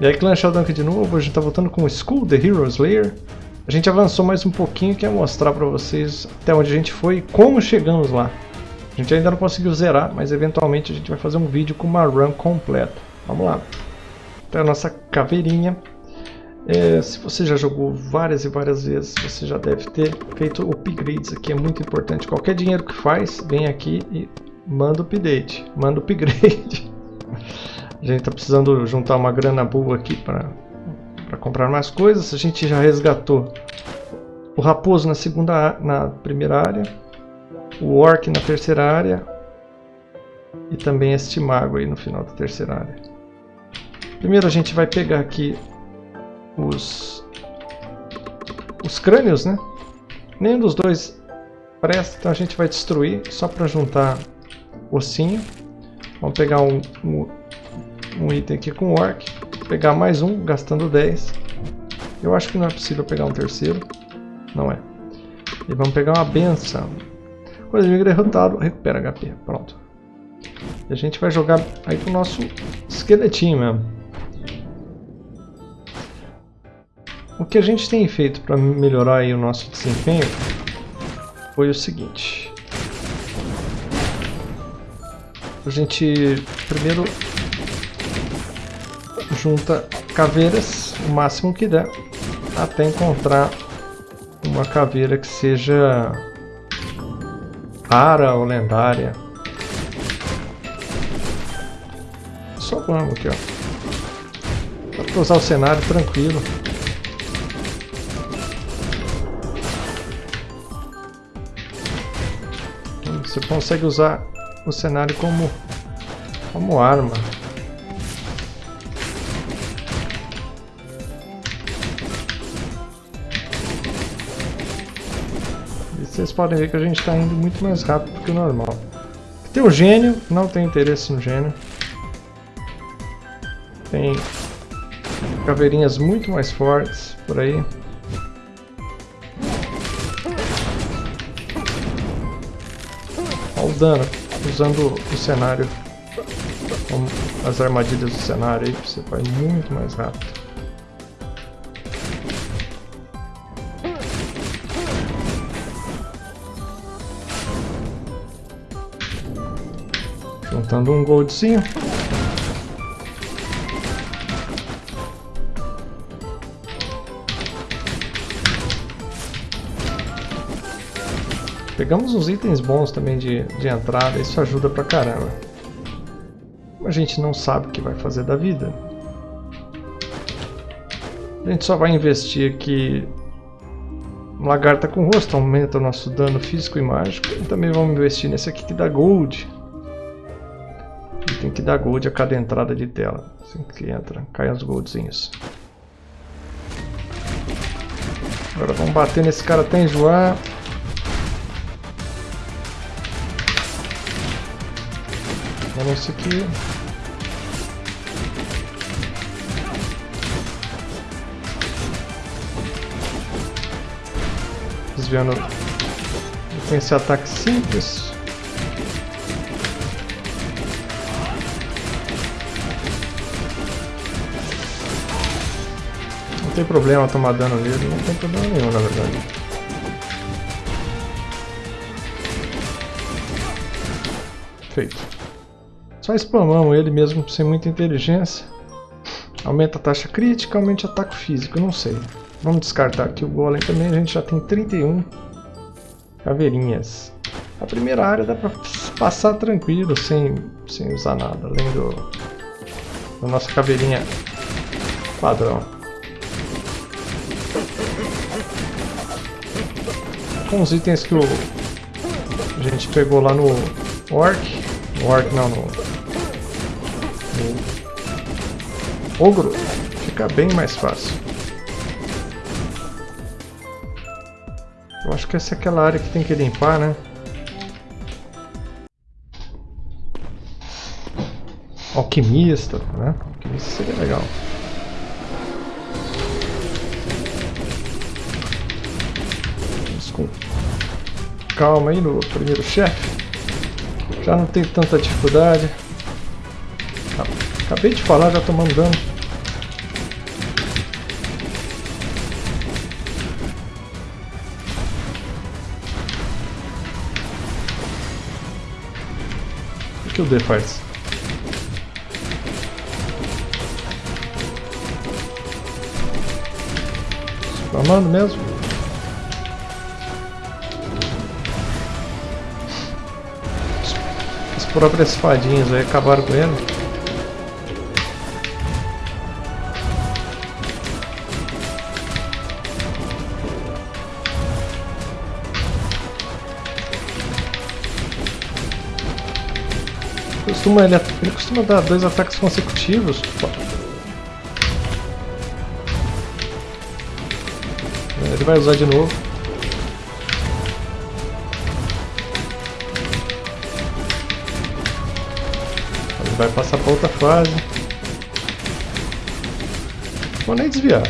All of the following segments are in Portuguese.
E aí, Clã Sheldon aqui de novo, a gente tá voltando com School The Hero Slayer. A gente avançou mais um pouquinho, quero mostrar pra vocês até onde a gente foi e como chegamos lá. A gente ainda não conseguiu zerar, mas eventualmente a gente vai fazer um vídeo com uma run completa. Vamos lá. Então a nossa caveirinha. É, se você já jogou várias e várias vezes, você já deve ter feito upgrades aqui, é muito importante. Qualquer dinheiro que faz, vem aqui e manda update, manda upgrade. A gente está precisando juntar uma grana boa aqui para comprar mais coisas. A gente já resgatou o raposo na segunda na primeira área, o orc na terceira área e também este mago aí no final da terceira área. Primeiro a gente vai pegar aqui os os crânios, né? Nenhum dos dois presta, então a gente vai destruir só para juntar ossinho. Vamos pegar um, um um item aqui com orc, pegar mais um, gastando 10. Eu acho que não é possível pegar um terceiro, não é. E vamos pegar uma benção. Quando o é derrotado, recupera HP, pronto. E a gente vai jogar aí pro nosso esqueletinho mesmo. O que a gente tem feito para melhorar aí o nosso desempenho foi o seguinte. A gente primeiro junta caveiras o máximo que der até encontrar uma caveira que seja rara ou lendária. Só vamos aqui, ó. Dá pra usar o cenário tranquilo. Você consegue usar o cenário como, como arma. Podem ver que a gente está indo muito mais rápido do que o normal. Tem o gênio, não tem interesse no gênio. Tem caveirinhas muito mais fortes por aí. Olha o dano, usando o cenário, as armadilhas do cenário aí, você vai muito mais rápido. Juntando um goldzinho. Pegamos uns itens bons também de, de entrada, isso ajuda pra caramba. A gente não sabe o que vai fazer da vida. A gente só vai investir aqui Lagarta com rosto, aumenta o nosso dano físico e mágico. E também vamos investir nesse aqui que dá gold dar gold a cada entrada de tela. Assim que entra, caem os goldzinhos. Agora vamos bater nesse cara até enjoar. Vamos esse aqui. Desviando. Tem esse ataque simples. Tem problema tomar dano nele, não tem problema nenhum na verdade. Feito. Só spamamos ele mesmo sem muita inteligência. Aumenta a taxa crítica, aumenta o ataque físico, não sei. Vamos descartar aqui o golem também, a gente já tem 31 caveirinhas. A primeira área dá pra passar tranquilo, sem, sem usar nada, além do, da nossa caveirinha padrão. Com os itens que o, a gente pegou lá no Orc. Orc não, no, no Ogro, fica bem mais fácil. Eu acho que essa é aquela área que tem que limpar, né? Alquimista, né? Alquimista seria legal. com calma aí no primeiro chefe. Já não tem tanta dificuldade. Ah, acabei de falar, já estou mandando. O que o D faz? Spamando mesmo? Próprias fadinhas aí acabaram com ele. costuma, ele, ele costuma dar dois ataques consecutivos. Ele vai usar de novo. Vai passar para outra fase. Vou nem desviar.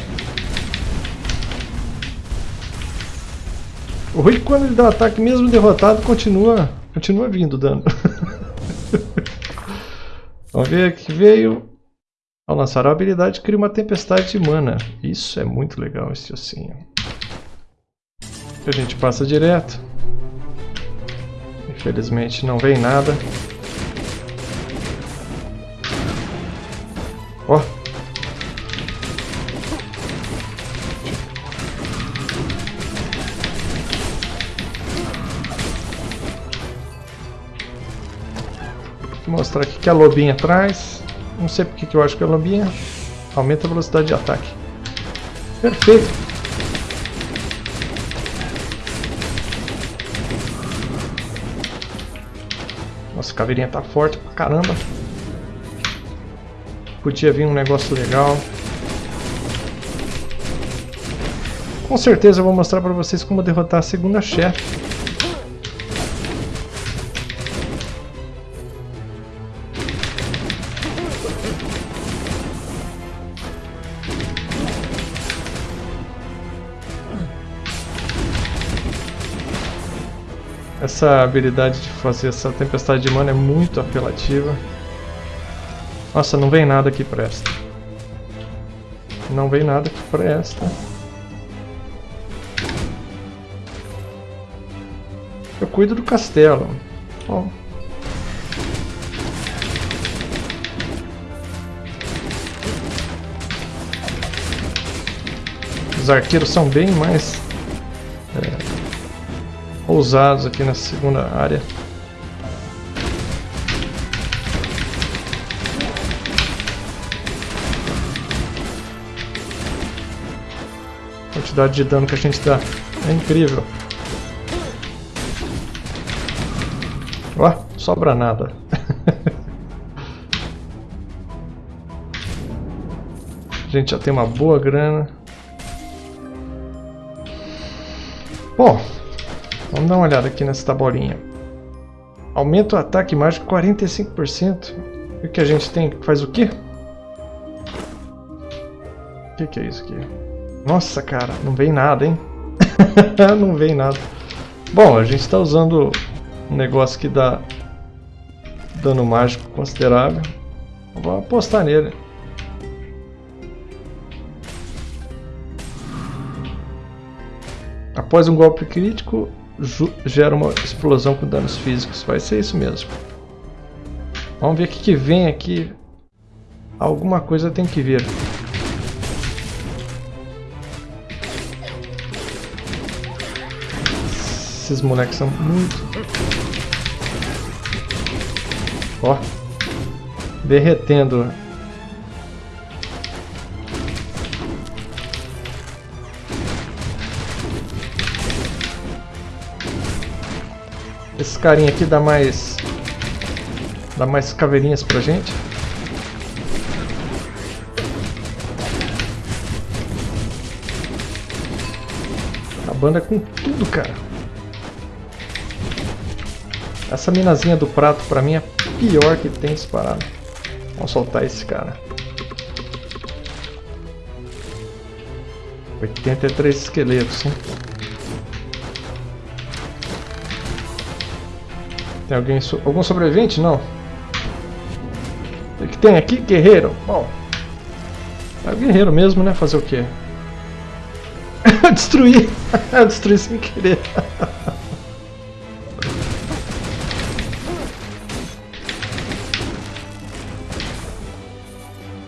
O Rui quando ele dá ataque mesmo derrotado continua, continua vindo dano. Vamos ver que veio. Ao lançar a habilidade, cria uma tempestade de mana. Isso é muito legal, esse ossinho. A gente passa direto. Infelizmente não vem nada. Mostrar aqui que a lobinha traz. Não sei porque que eu acho que a lobinha aumenta a velocidade de ataque. Perfeito. Nossa, a caveirinha tá forte pra caramba. Podia vir um negócio legal. Com certeza eu vou mostrar pra vocês como derrotar a segunda chefe. Essa habilidade de fazer essa tempestade de mana é muito apelativa. Nossa, não vem nada que presta. Não vem nada que presta. Eu cuido do castelo. Os arqueiros são bem mais ousados aqui na segunda área. A quantidade de dano que a gente dá é incrível. Ó, sobra nada. a gente já tem uma boa grana. Bom, Vamos dar uma olhada aqui nessa tabelinha. Aumenta o ataque mágico 45%. E o que a gente tem? Faz o quê? O que, que é isso aqui? Nossa, cara, não vem nada, hein? não vem nada. Bom, a gente está usando um negócio que dá dano mágico considerável. Vou apostar nele. Após um golpe crítico, gera uma explosão com danos físicos. Vai ser isso mesmo. Vamos ver o que, que vem aqui. Alguma coisa tem que vir. Esses moleques são muito... Ó. Derretendo Esse carinha aqui dá mais... Dá mais caveirinhas pra gente. A banda é com tudo, cara. Essa minazinha do prato pra mim é pior que tem disparado. Vamos soltar esse cara. 83 esqueletos, hein? Tem alguém so algum sobrevivente? Não. O que tem aqui? Guerreiro. Bom. É guerreiro mesmo, né? Fazer o quê? Destruir, destruir sem querer.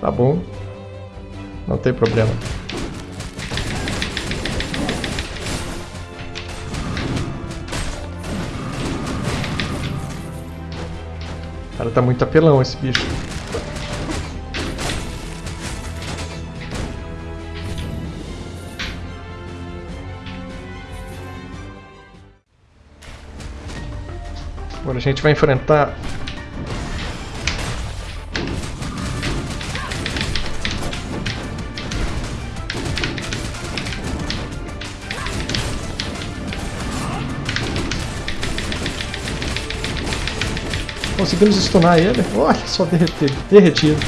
Tá bom. Não tem problema. Cara, tá muito apelão esse bicho. Agora a gente vai enfrentar Conseguimos stunar ele. Olha só derreter, derretido.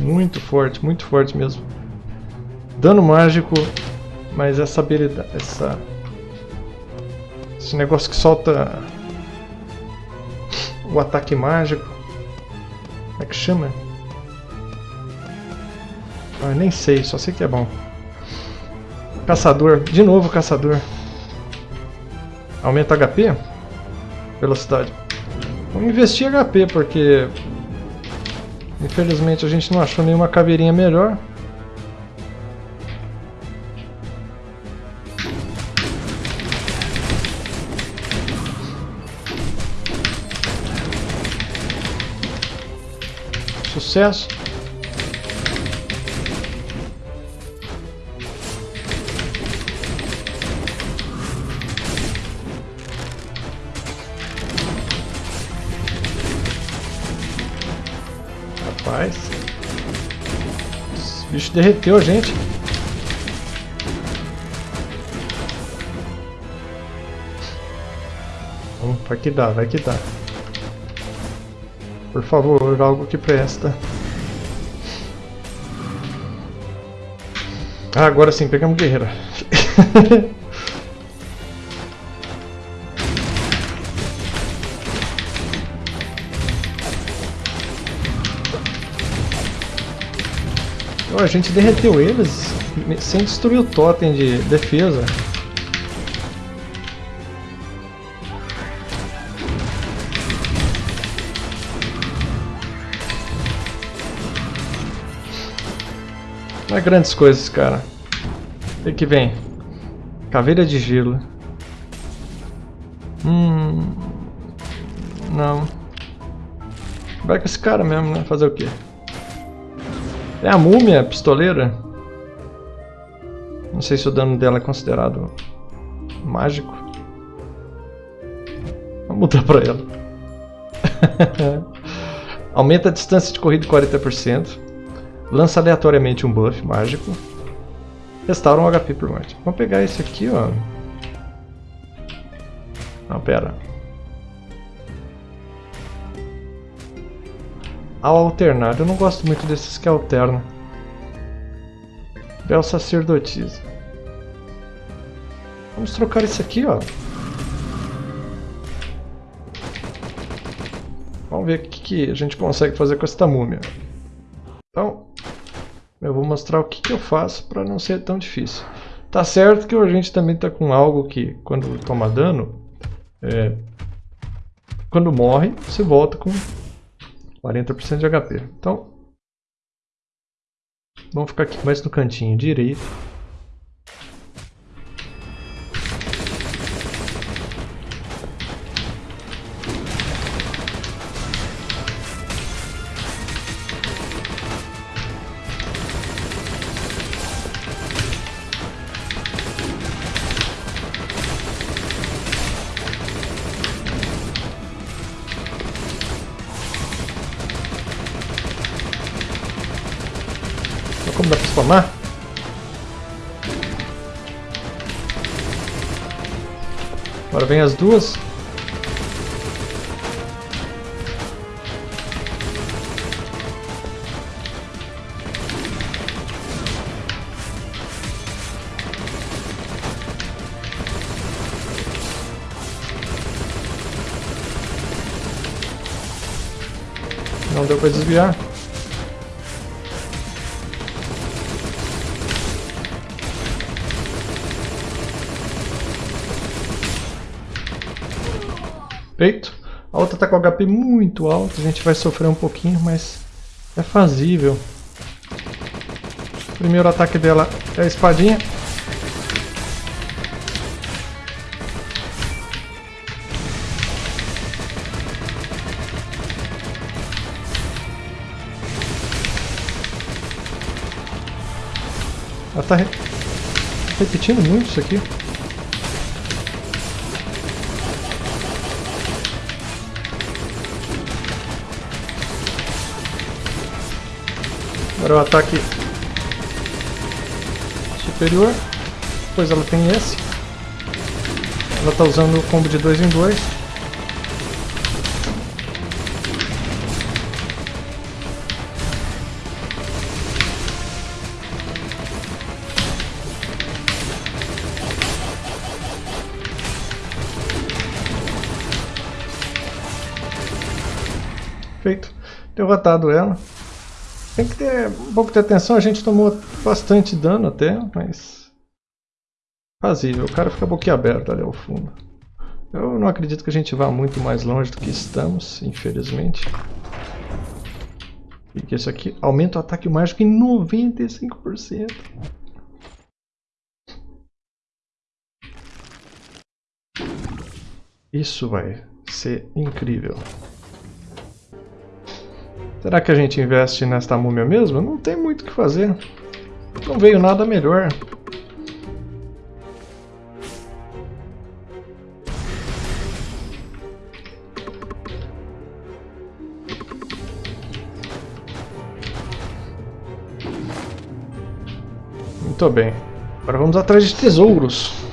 Muito forte, muito forte mesmo. Dano mágico, mas essa habilidade, essa esse negócio que solta o ataque mágico. Como é que chama? Ah, nem sei, só sei que é bom. Caçador, de novo caçador. Aumenta HP? Velocidade. Vamos investir HP, porque... Infelizmente a gente não achou nenhuma caveirinha melhor. Sucesso. Bicho derreteu a gente. vai que dá, vai que dá. Por favor, algo que presta. Ah, agora sim, pegamos guerreira. gente derreteu eles sem destruir o totem de defesa. Não é grandes coisas, cara. O que vem? Caveira de gelo. Hum... Não. Vai com esse cara mesmo, né? Fazer o quê? É a múmia pistoleira. Não sei se o dano dela é considerado mágico. Vamos mudar pra ela. Aumenta a distância de corrida em 40%. Lança aleatoriamente um buff mágico. Restaura um HP por morte. Vamos pegar esse aqui, ó. Não, pera. Ao alternar. Eu não gosto muito desses que alternam. Bel sacerdotisa. Vamos trocar isso aqui, ó. Vamos ver o que, que a gente consegue fazer com esta múmia. Então, eu vou mostrar o que, que eu faço para não ser tão difícil. Tá certo que a gente também tá com algo que, quando toma dano, é, quando morre, você volta com 40% de HP. Então, vamos ficar aqui mais no cantinho direito. Como dá pra spamar? Agora vem as duas. Não deu pra desviar. A outra tá com HP muito alto, a gente vai sofrer um pouquinho, mas é fazível. Primeiro ataque dela é a espadinha. Ela tá re... repetindo muito isso aqui. Agora o ataque superior. Depois ela tem esse. Ela está usando o combo de 2 em 2. Feito. Derrotado ela. Tem que ter um pouco de atenção, a gente tomou bastante dano até, mas... Fazível, o cara fica boquiaberto ali ao fundo. Eu não acredito que a gente vá muito mais longe do que estamos, infelizmente. E que isso aqui aumenta o ataque mágico em 95%. Isso vai ser incrível. Será que a gente investe nesta múmia mesmo? Não tem muito o que fazer. Não veio nada melhor. Muito bem. Agora vamos atrás de tesouros.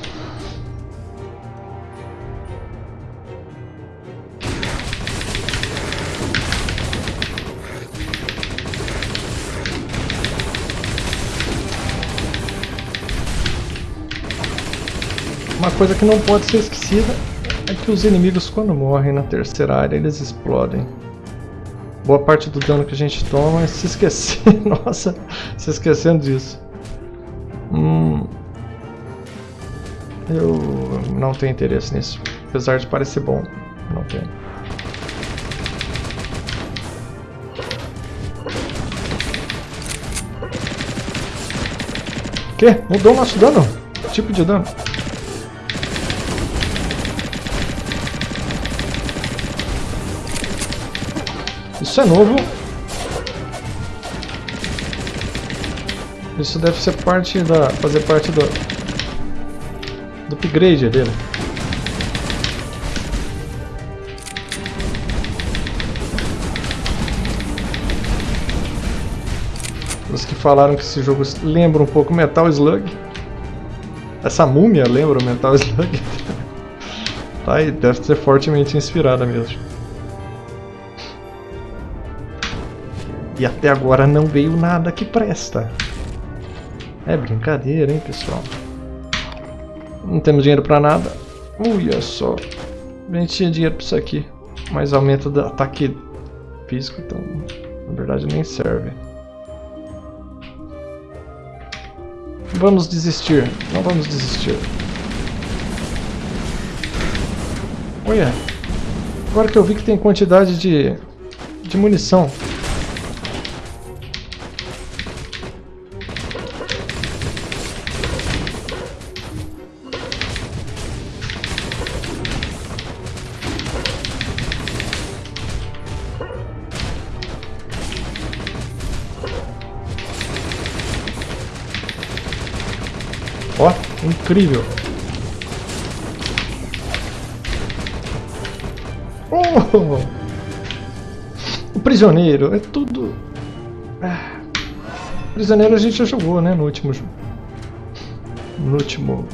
Uma coisa que não pode ser esquecida é que os inimigos quando morrem na terceira área eles explodem. Boa parte do dano que a gente toma é se esquecer, nossa, se esquecendo disso. Hum, eu não tenho interesse nisso, apesar de parecer bom, não tenho. Que? Mudou o nosso dano? Tipo de dano? Isso é novo. Isso deve ser parte da... fazer parte do... do upgrade dele. Os que falaram que esse jogo lembra um pouco Metal Slug. Essa múmia lembra o Metal Slug. tá aí, deve ser fortemente inspirada mesmo. E até agora não veio nada que presta. É brincadeira, hein, pessoal? Não temos dinheiro pra nada. Olha só. A gente tinha dinheiro pra isso aqui. Mas aumento do ataque físico, então, na verdade, nem serve. Vamos desistir. Não vamos desistir. Olha. Agora que eu vi que tem quantidade de, de munição. Incrível. Oh! O prisioneiro, é tudo... Ah. Prisioneiro a gente já jogou, né, no último... No último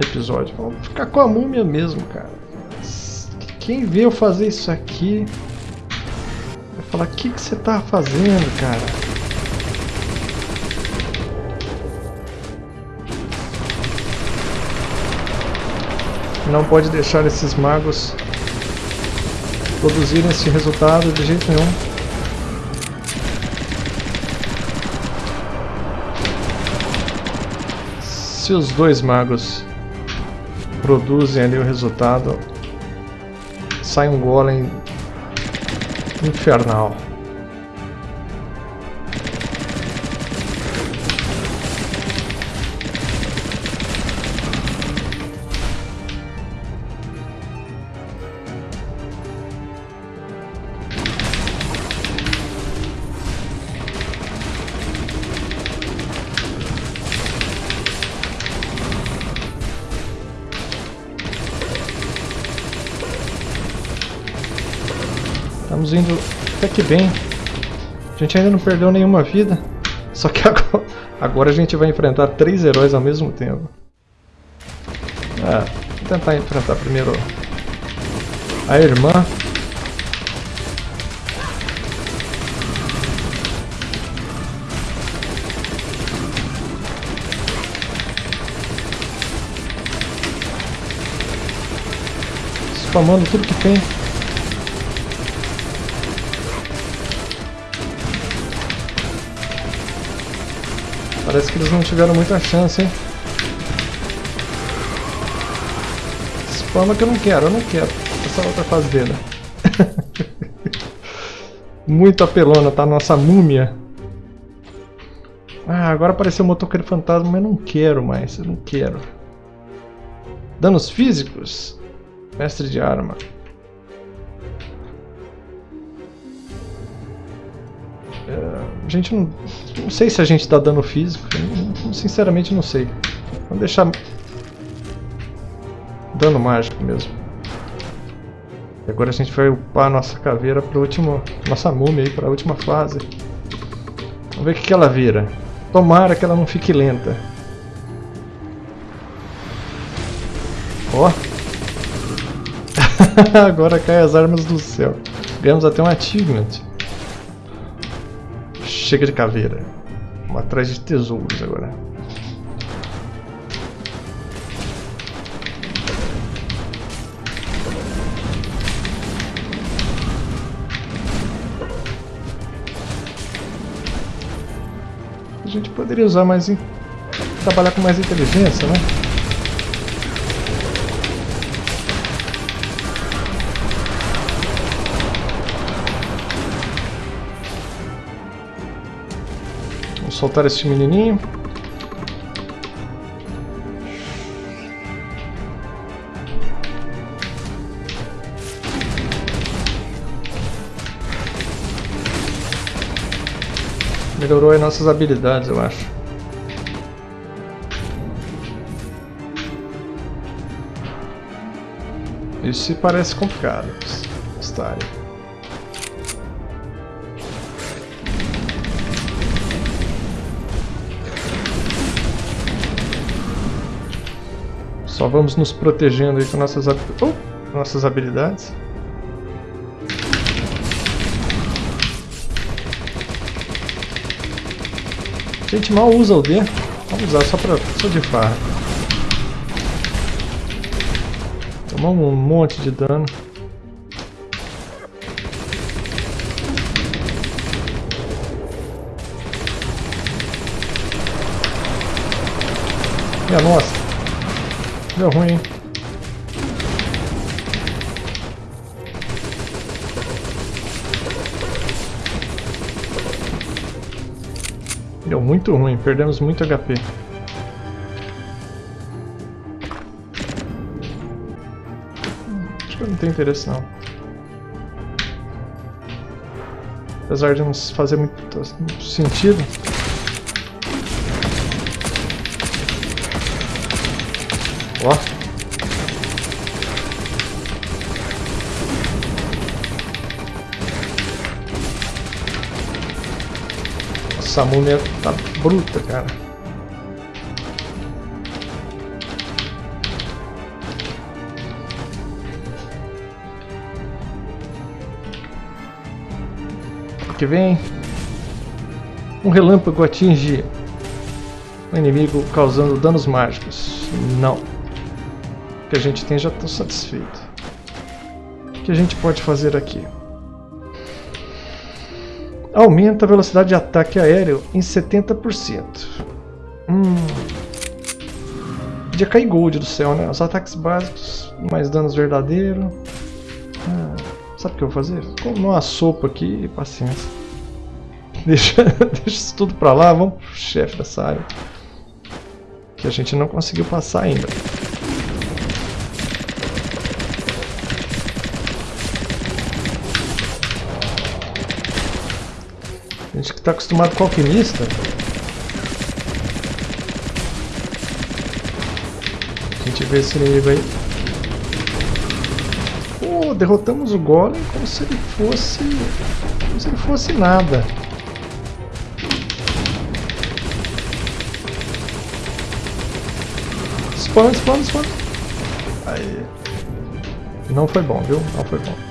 episódio. Vamos ficar com a múmia mesmo, cara. Quem vê eu fazer isso aqui... Vai falar, o que, que você tá fazendo, cara? Não pode deixar esses magos produzirem esse resultado de jeito nenhum. Se os dois magos produzem ali o resultado, sai um golem infernal. Até que bem. A gente ainda não perdeu nenhuma vida. Só que agora, agora a gente vai enfrentar três heróis ao mesmo tempo. É, vou tentar enfrentar primeiro a irmã. Spamando tudo que tem. Parece que eles não tiveram muita chance, hein? Spama que eu não quero, eu não quero. Essa outra dele. Muito apelona, tá? Nossa múmia. Ah, agora apareceu o motoqueiro fantasma, mas não quero mais, eu não quero. Danos físicos? Mestre de arma. A gente não, não sei se a gente está dando físico, sinceramente não sei. Vamos deixar dano mágico mesmo. E agora a gente vai upar a nossa caveira para último, nossa múmia aí para a última fase. Vamos ver o que, ela vira. Tomara que ela não fique lenta. Ó. agora cai as armas do céu. Ganhamos até um achievement. Chega de caveira. Vamos atrás de tesouros agora. A gente poderia usar mais... trabalhar com mais inteligência, né? Soltar esse menininho. Melhorou as nossas habilidades, eu acho. Isso parece complicado. História. Só vamos nos protegendo aí com nossas, oh, nossas habilidades. A gente mal usa o D. Vamos usar só, pra, só de farra. Tomamos um monte de dano. Minha nossa. Deu ruim, hein? Deu muito ruim, perdemos muito HP. Acho que não tem interesse não. Apesar de não fazer muito, sentido. Essa múmia tá bruta, cara. que vem um relâmpago atinge o inimigo causando danos mágicos. Não que a gente tem já estou satisfeito. O que a gente pode fazer aqui? Aumenta a velocidade de ataque aéreo em 70%. Hum. Podia cair gold do céu, né? Os ataques básicos, mais danos verdadeiros. Sabe o que eu vou fazer? Como uma sopa aqui e paciência. Deixa, deixa isso tudo pra lá, vamos pro chefe dessa área. Que a gente não conseguiu passar ainda. Gente que tá acostumado com alquimista. A gente vê esse inimigo aí. Pô, derrotamos o Golem como se ele fosse... Como se ele fosse nada. Spawn, spawn, spawn. Aí. Não foi bom, viu? Não foi bom.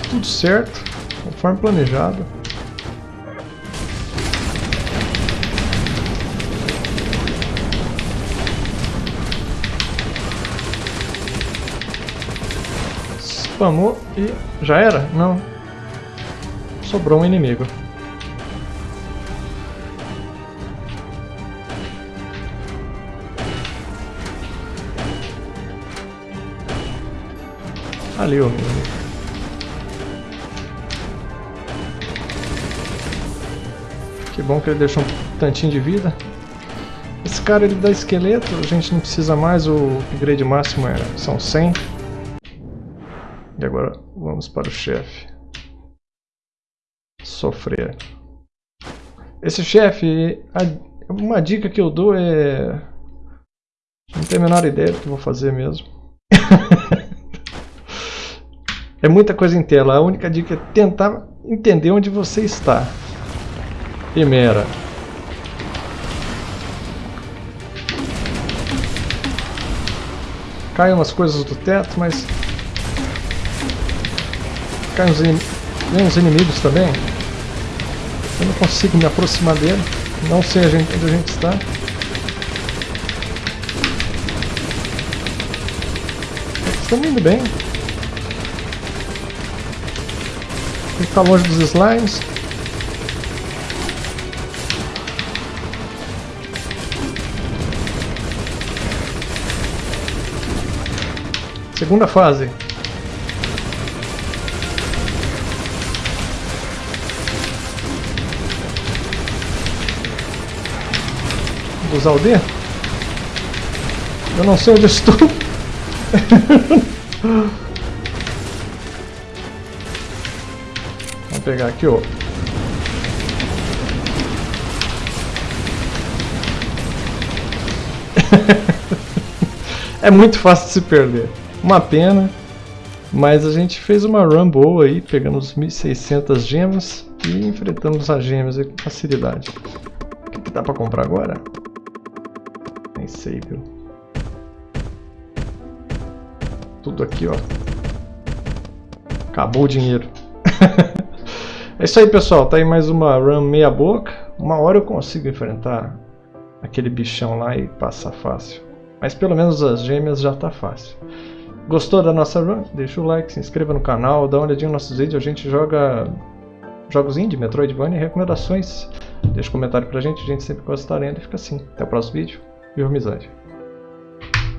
Tudo certo, conforme planejado. spamou e já era? Não. Sobrou um inimigo. Ali o Que bom que ele deixou um tantinho de vida. Esse cara ele dá esqueleto, a gente não precisa mais, o upgrade máximo era, são 100. E agora vamos para o chefe. Sofrer. Esse chefe, uma dica que eu dou é... Não tenho a menor ideia do que vou fazer mesmo. é muita coisa em tela. A única dica é tentar entender onde você está. Primeira. Caem umas coisas do teto, mas Cai uns, in... uns inimigos também. Eu não consigo me aproximar dele. Não sei onde a gente está. Estamos indo bem. Que ficar longe dos slimes. Segunda fase. usar o D? Eu não sei onde estou. Vamos pegar aqui, ó. é muito fácil de se perder. Uma pena. Mas a gente fez uma run boa aí, pegando os 1600 gemas e enfrentamos as gemas com facilidade. O que, que dá pra comprar agora? Nem sei, viu? Tudo aqui, ó. Acabou o dinheiro. é isso aí, pessoal. Tá aí mais uma run meia boca. Uma hora eu consigo enfrentar aquele bichão lá e passar fácil. Mas pelo menos as gêmeas já tá fácil. Gostou da nossa run? Deixa o like, se inscreva no canal, dá uma olhadinha nos nossos vídeos. A gente joga jogos indie, Metroidvania e recomendações. Deixa um comentário pra gente, a gente sempre gosta de estar lendo e fica assim. Até o próximo vídeo. E amizade.